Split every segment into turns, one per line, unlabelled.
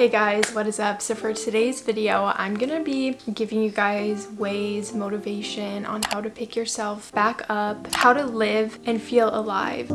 Hey guys, what is up? So for today's video, I'm gonna be giving you guys ways, motivation on how to pick yourself back up, how to live and feel alive.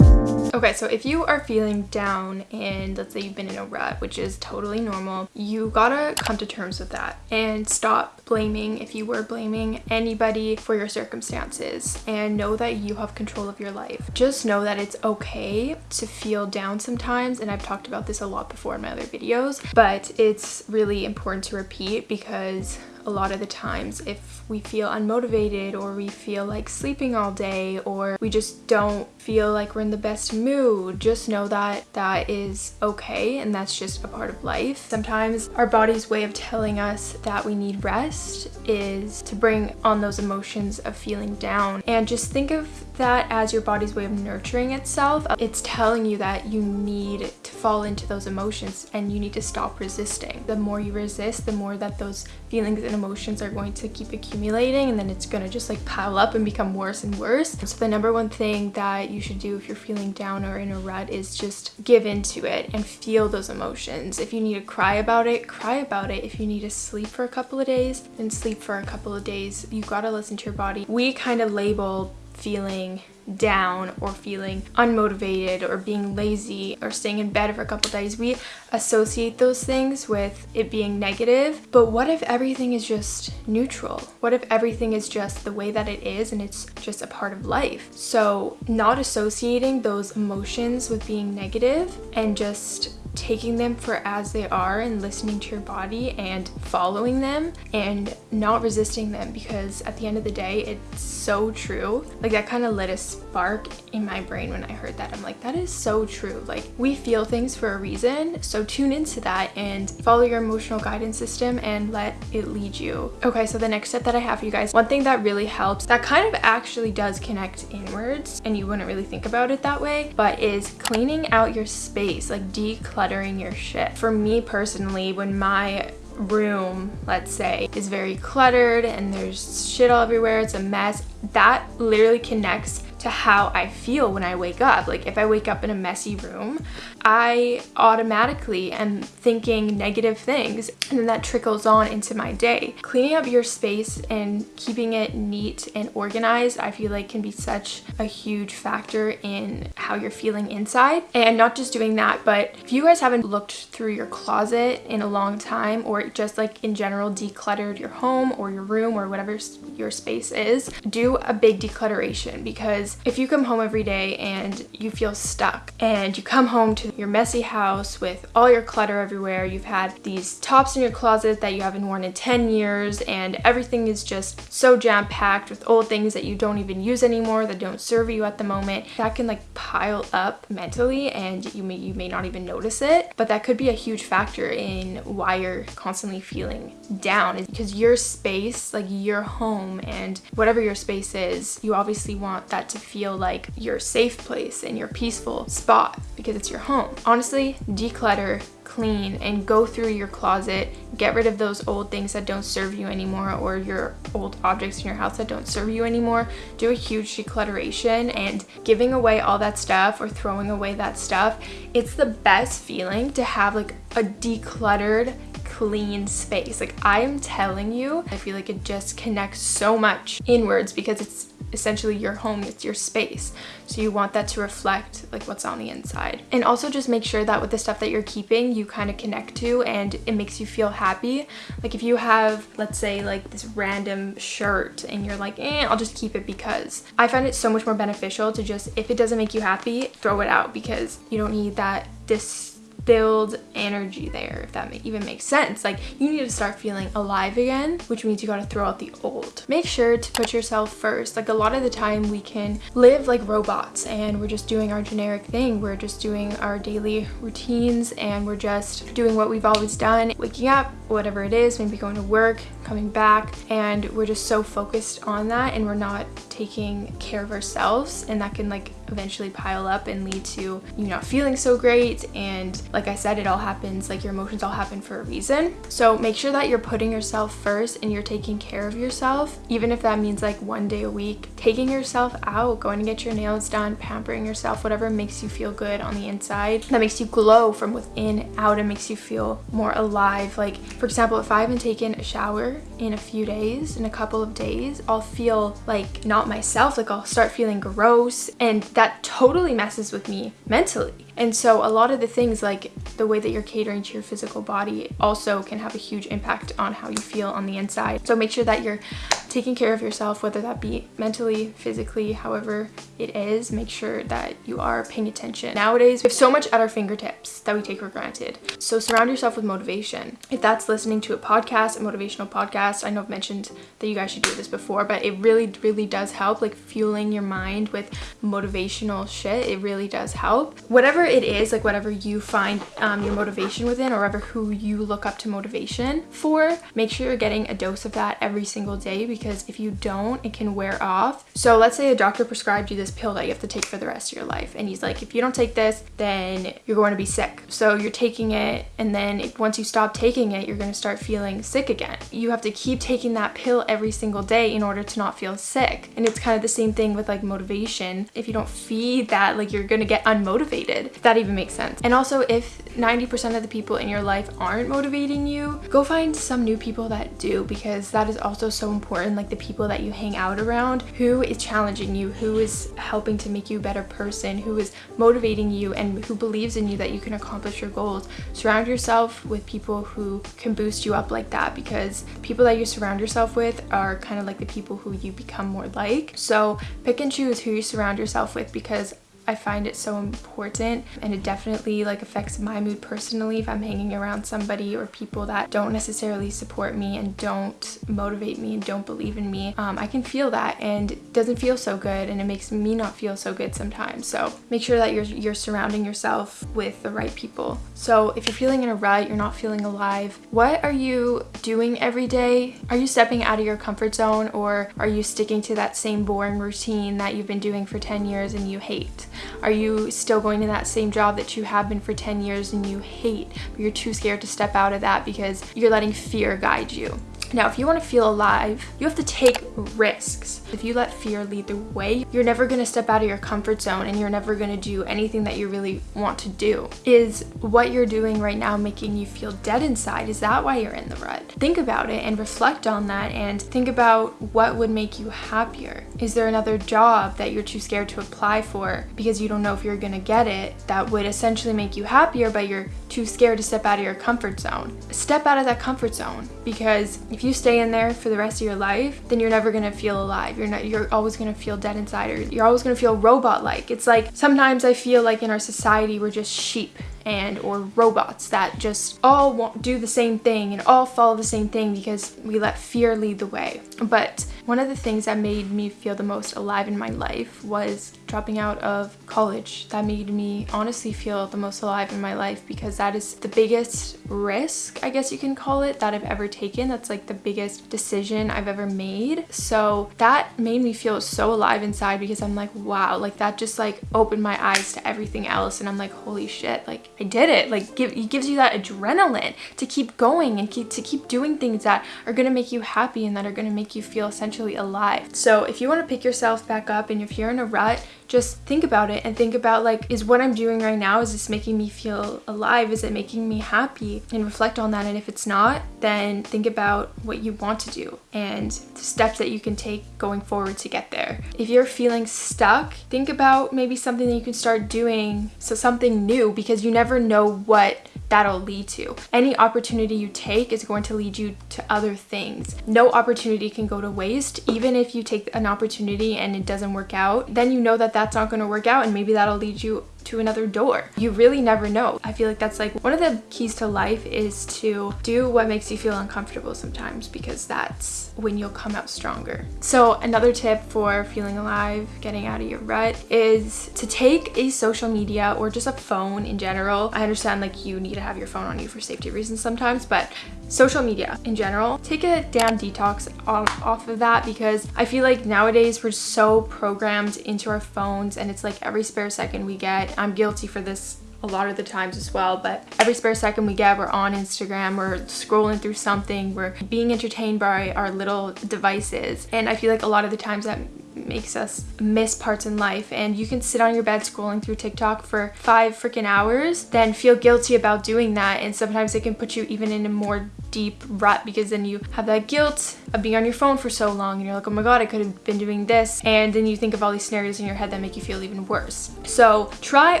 Mm-hmm. Okay, so if you are feeling down and let's say you've been in a rut, which is totally normal, you gotta come to terms with that and stop blaming if you were blaming anybody for your circumstances and know that you have control of your life. Just know that it's okay to feel down sometimes and I've talked about this a lot before in my other videos, but it's really important to repeat because a lot of the times if we feel unmotivated or we feel like sleeping all day or we just don't feel like we're in the best mood just know that that is okay and that's just a part of life. Sometimes our body's way of telling us that we need rest is to bring on those emotions of feeling down. And just think of that as your body's way of nurturing itself. It's telling you that you need to fall into those emotions and you need to stop resisting. The more you resist the more that those feelings and emotions are going to keep accumulating and then it's going to just like pile up and become worse and worse. So the number one thing that you should do if you're feeling down or in a rut is just give into it and feel those emotions. If you need to cry about it, cry about it. If you need to sleep for a couple of days, then sleep for a couple of days. You got to listen to your body. We kind of label feeling down or feeling unmotivated or being lazy or staying in bed for a couple days. We associate those things with it being negative but what if everything is just neutral? What if everything is just the way that it is and it's just a part of life? So not associating those emotions with being negative and just taking them for as they are and listening to your body and following them and not resisting them because at the end of the day it's so true. Like that kind of lit a spark in my brain when I heard that. I'm like that is so true. Like we feel things for a reason so tune into that and follow your emotional guidance system and let it lead you. Okay so the next step that I have for you guys one thing that really helps that kind of actually does connect inwards and you wouldn't really think about it that way but is cleaning out your space like decluttering decluttering your shit. For me personally, when my room, let's say, is very cluttered and there's shit all everywhere, it's a mess, that literally connects to how I feel when I wake up. Like if I wake up in a messy room, I automatically am thinking negative things and then that trickles on into my day. Cleaning up your space and keeping it neat and organized, I feel like can be such a huge factor in how you're feeling inside. And not just doing that, but if you guys haven't looked through your closet in a long time or just like in general decluttered your home or your room or whatever your space is, do a big declutteration because if you come home every day and you feel stuck and you come home to your messy house with all your clutter everywhere, you've had these tops in your closet that you haven't worn in 10 years and everything is just so jam-packed with old things that you don't even use anymore that don't serve you at the moment, that can like pile up mentally and you may, you may not even notice it, but that could be a huge factor in why you're constantly feeling down is because your space, like your home and whatever your space is, you obviously want that to feel like your safe place and your peaceful spot because it's your home. Honestly, declutter, clean, and go through your closet. Get rid of those old things that don't serve you anymore or your old objects in your house that don't serve you anymore. Do a huge declutteration and giving away all that stuff or throwing away that stuff. It's the best feeling to have like a decluttered clean space. Like I am telling you, I feel like it just connects so much inwards because it's essentially your home, it's your space. So you want that to reflect like what's on the inside. And also just make sure that with the stuff that you're keeping, you kind of connect to and it makes you feel happy. Like if you have, let's say like this random shirt and you're like, eh, I'll just keep it because. I find it so much more beneficial to just, if it doesn't make you happy, throw it out because you don't need that this build energy there if that even makes sense. Like you need to start feeling alive again which means you got to throw out the old. Make sure to put yourself first. Like a lot of the time we can live like robots and we're just doing our generic thing. We're just doing our daily routines and we're just doing what we've always done. Waking up whatever it is maybe going to work coming back and we're just so focused on that and we're not taking care of ourselves and that can like eventually pile up and lead to you not feeling so great and like I said it all happens like your emotions all happen for a reason. So make sure that you're putting yourself first and you're taking care of yourself even if that means like one day a week. Taking yourself out going to get your nails done pampering yourself whatever makes you feel good on the inside. That makes you glow from within out and makes you feel more alive. Like for example if I haven't taken a shower in a few days in a couple of days I'll feel like not myself like I'll start feeling gross and that totally messes with me mentally. And so a lot of the things like the way that you're catering to your physical body also can have a huge impact on how you feel on the inside. So make sure that you're taking care of yourself, whether that be mentally, physically, however it is, make sure that you are paying attention. Nowadays, we have so much at our fingertips that we take for granted. So surround yourself with motivation. If that's listening to a podcast, a motivational podcast, I know I've mentioned that you guys should do this before, but it really, really does help, like fueling your mind with motivational shit. It really does help. Whatever it is, like whatever you find um, your motivation within or whatever who you look up to motivation for, make sure you're getting a dose of that every single day because if you don't, it can wear off. So let's say a doctor prescribed you this pill that you have to take for the rest of your life. And he's like, if you don't take this, then you're going to be sick. So you're taking it and then once you stop taking it, you're going to start feeling sick again. You have to keep taking that pill every single day in order to not feel sick. And it's kind of the same thing with like motivation. If you don't feed that, like you're going to get unmotivated, if that even makes sense. And also if 90% of the people in your life aren't motivating you, go find some new people that do because that is also so important. Like the people that you hang out around, who is challenging you, who is helping to make you a better person, who is motivating you and who believes in you that you can accomplish your goals. Surround yourself with people who can boost you up like that because people that you surround yourself with are kind of like the people who you become more like. So pick and choose who you surround yourself with because I find it so important and it definitely like affects my mood personally if I'm hanging around somebody or people that don't necessarily support me and don't motivate me and don't believe in me. Um, I can feel that and it doesn't feel so good and it makes me not feel so good sometimes. So make sure that you're, you're surrounding yourself with the right people. So if you're feeling in a rut, you're not feeling alive, what are you doing every day? Are you stepping out of your comfort zone or are you sticking to that same boring routine that you've been doing for 10 years and you hate? Are you still going to that same job that you have been for 10 years and you hate, but you're too scared to step out of that because you're letting fear guide you? Now, if you want to feel alive, you have to take risks. If you let fear lead the way, you're never going to step out of your comfort zone and you're never going to do anything that you really want to do. Is what you're doing right now making you feel dead inside? Is that why you're in the rut? Think about it and reflect on that and think about what would make you happier. Is there another job that you're too scared to apply for because you don't know if you're going to get it that would essentially make you happier, but you're too scared to step out of your comfort zone? Step out of that comfort zone because if you stay in there for the rest of your life, then you're never gonna feel alive. You're not you're always gonna feel dead inside or you're always gonna feel robot-like. It's like sometimes I feel like in our society we're just sheep and or robots that just all want, do the same thing and all follow the same thing because we let fear lead the way. But one of the things that made me feel the most alive in my life was dropping out of college. That made me honestly feel the most alive in my life because that is the biggest risk, I guess you can call it, that I've ever taken. That's like the biggest decision I've ever made. So that made me feel so alive inside because I'm like, wow, like that just like opened my eyes to everything else and I'm like, holy shit, like I did it. Like give, it gives you that adrenaline to keep going and keep, to keep doing things that are gonna make you happy and that are gonna make you feel essentially alive. So if you wanna pick yourself back up and if you're in a rut, just think about it and think about like, is what I'm doing right now, is this making me feel alive? Is it making me happy? And reflect on that. And if it's not, then think about what you want to do and the steps that you can take going forward to get there. If you're feeling stuck, think about maybe something that you can start doing. So something new because you never know what that'll lead to. Any opportunity you take is going to lead you to other things. No opportunity can go to waste. Even if you take an opportunity and it doesn't work out, then you know that that's not going to work out and maybe that'll lead you to another door. You really never know. I feel like that's like one of the keys to life is to do what makes you feel uncomfortable sometimes because that's when you'll come out stronger. So another tip for feeling alive, getting out of your rut is to take a social media or just a phone in general. I understand like you need to have your phone on you for safety reasons sometimes, but social media in general, take a damn detox off, of that because I feel like nowadays we're so programmed into our phones and it's like every spare second we get. I'm guilty for this a lot of the times as well but every spare second we get we're on instagram we're scrolling through something we're being entertained by our little devices and i feel like a lot of the times that makes us miss parts in life. And you can sit on your bed scrolling through TikTok for five freaking hours then feel guilty about doing that. And sometimes it can put you even in a more deep rut because then you have that guilt of being on your phone for so long and you're like oh my god I could have been doing this. And then you think of all these scenarios in your head that make you feel even worse. So try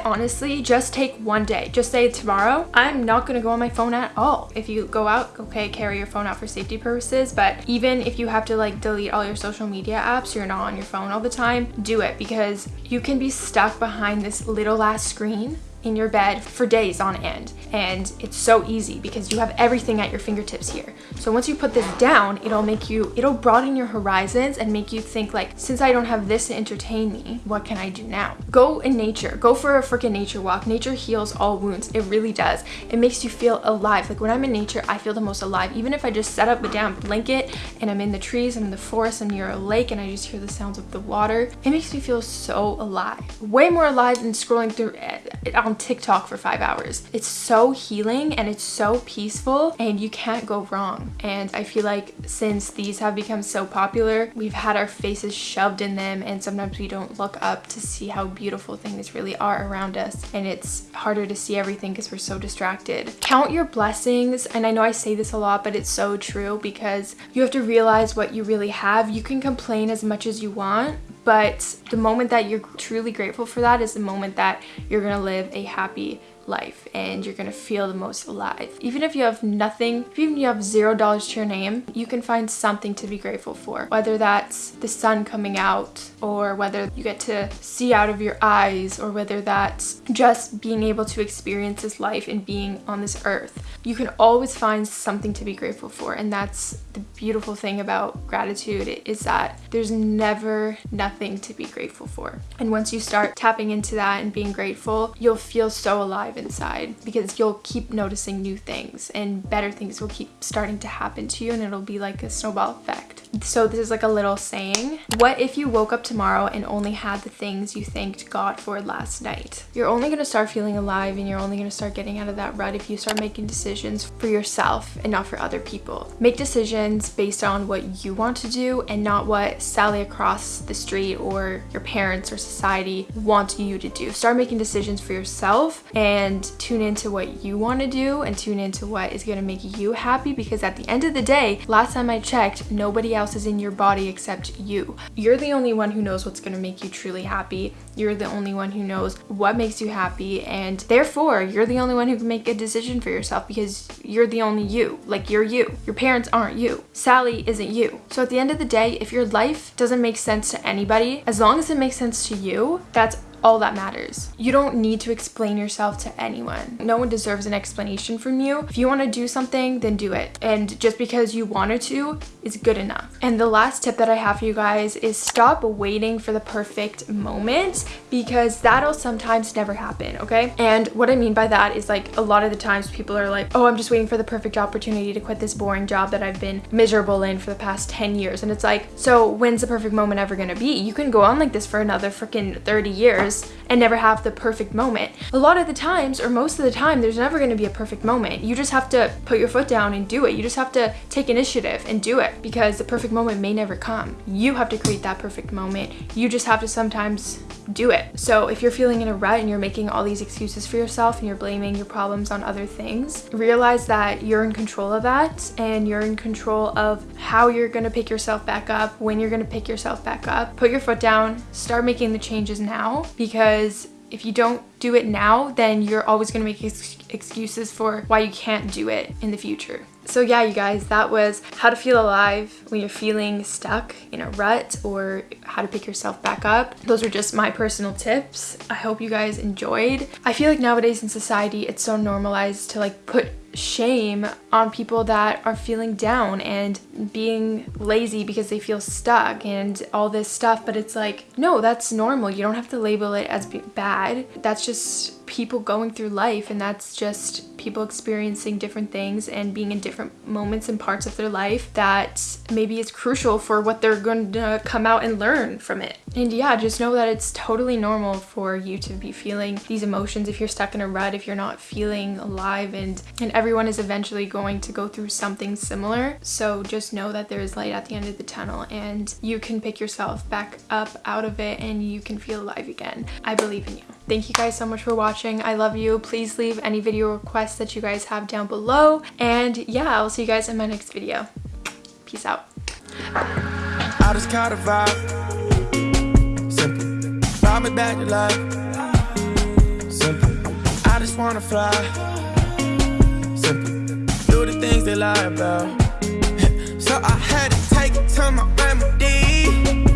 honestly just take one day. Just say tomorrow I'm not gonna go on my phone at all. If you go out okay carry your phone out for safety purposes but even if you have to like delete all your social media apps you're not on your phone all the time, do it because you can be stuck behind this little ass screen in your bed for days on end. And it's so easy because you have everything at your fingertips here. So once you put this down it'll make you it'll broaden your horizons and make you think like since i don't have this to entertain me what can i do now? Go in nature. Go for a freaking nature walk. Nature heals all wounds. It really does. It makes you feel alive. Like when i'm in nature i feel the most alive. Even if i just set up a damn blanket and i'm in the trees i'm in the forest i'm near a lake and i just hear the sounds of the water it makes me feel so alive. Way more alive than scrolling through eh, on TikTok for five hours. It's so healing and it's so peaceful and you can't go wrong. And I feel like since these have become so popular, we've had our faces shoved in them and sometimes we don't look up to see how beautiful things really are around us. And it's harder to see everything because we're so distracted. Count your blessings. And I know I say this a lot, but it's so true because you have to realize what you really have. You can complain as much as you want, but the moment that you're truly grateful for that is the moment that you're gonna live a happy life and you're gonna feel the most alive. Even if you have nothing, even if you have zero dollars to your name, you can find something to be grateful for. Whether that's the sun coming out or whether you get to see out of your eyes or whether that's just being able to experience this life and being on this earth. You can always find something to be grateful for and that's the beautiful thing about gratitude is that there's never nothing to be grateful for. And once you start tapping into that and being grateful, you'll feel so alive inside because you'll keep noticing new things and better things will keep starting to happen to you and it'll be like a snowball effect. So this is like a little saying. What if you woke up tomorrow and only had the things you thanked God for last night? You're only going to start feeling alive and you're only going to start getting out of that rut if you start making decisions for yourself and not for other people. Make decisions based on what you want to do and not what Sally across the street or your parents or society want you to do. Start making decisions for yourself and tune into what you want to do and tune into what is going to make you happy because at the end of the day, last time I checked, nobody else else is in your body except you. You're the only one who knows what's to make you truly happy. You're the only one who knows what makes you happy and therefore you're the only one who can make a decision for yourself because you're the only you. Like you're you. Your parents aren't you. Sally isn't you. So at the end of the day, if your life doesn't make sense to anybody, as long as it makes sense to you, that's all that matters. You don't need to explain yourself to anyone. No one deserves an explanation from you. If you want to do something, then do it. And just because you wanted to is good enough. And the last tip that I have for you guys is stop waiting for the perfect moment because that'll sometimes never happen, okay? And what I mean by that is like a lot of the times people are like, oh, I'm just waiting for the perfect opportunity to quit this boring job that I've been miserable in for the past 10 years. And it's like, so when's the perfect moment ever gonna be? You can go on like this for another freaking 30 years years and never have the perfect moment. A lot of the times, or most of the time, there's never going to be a perfect moment. You just have to put your foot down and do it. You just have to take initiative and do it because the perfect moment may never come. You have to create that perfect moment. You just have to sometimes do it. So if you're feeling in a rut and you're making all these excuses for yourself and you're blaming your problems on other things, realize that you're in control of that and you're in control of how you're gonna pick yourself back up, when you're gonna pick yourself back up. Put your foot down, start making the changes now because if you don't do it now, then you're always to make ex excuses for why you can't do it in the future. So yeah, you guys, that was how to feel alive when you're feeling stuck in a rut or how to pick yourself back up. Those are just my personal tips. I hope you guys enjoyed. I feel like nowadays in society, it's so normalized to like put shame on people that are feeling down and being lazy because they feel stuck and all this stuff but it's like no that's normal you don't have to label it as bad that's just people going through life and that's just people experiencing different things and being in different moments and parts of their life that maybe is crucial for what they're going to come out and learn from it. And yeah, just know that it's totally normal for you to be feeling these emotions if you're stuck in a rut, if you're not feeling alive and and everyone is eventually going to go through something similar. So just know that there is light at the end of the tunnel and you can pick yourself back up out of it and you can feel alive again. I believe in you. Thank you guys so much for watching. I love you. Please leave any video requests that you guys have down below. And yeah, I'll see you guys in my next video. Peace out. I just vibe. Simple. Me back life. Simple. I just wanna fly things they lie about. so I had to take it to my remedy.